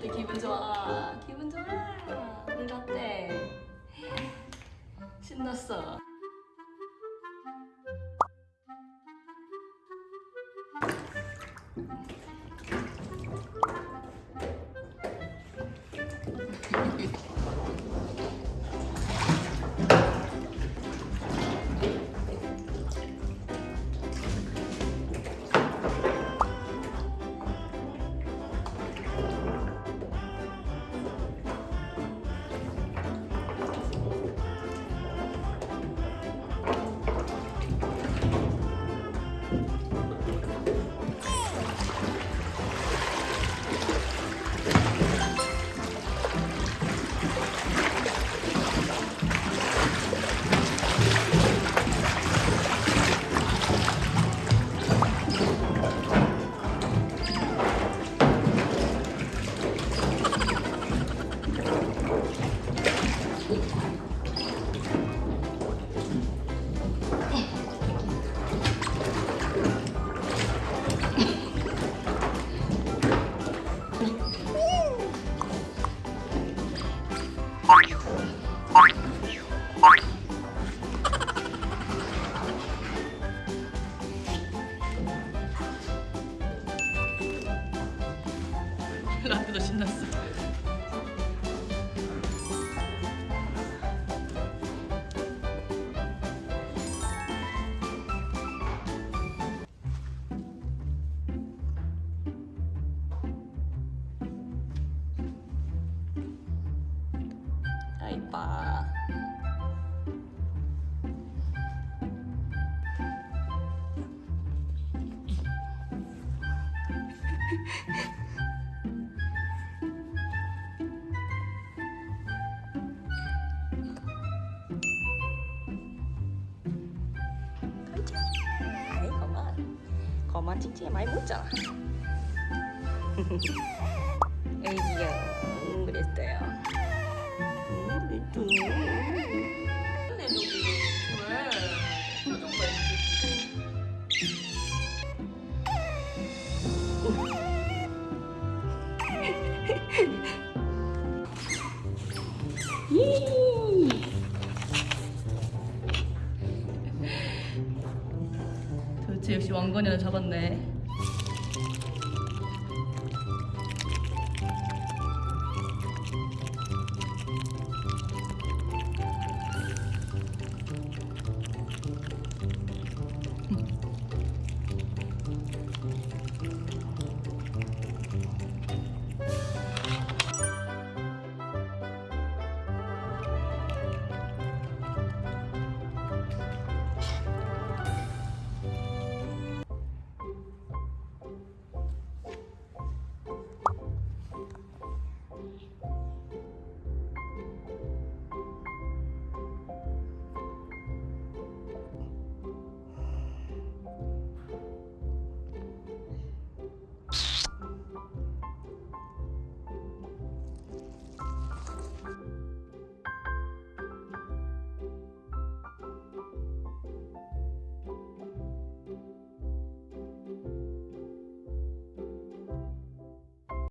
어때 기분 좋아. 기분 좋아. 우리 어때? 신났어. 라떼도 신났어. 아 이뻐. 거만 칭칭이 많이 묻잖아 애기야 그랬어요 음, 역시 왕건이나 잡았네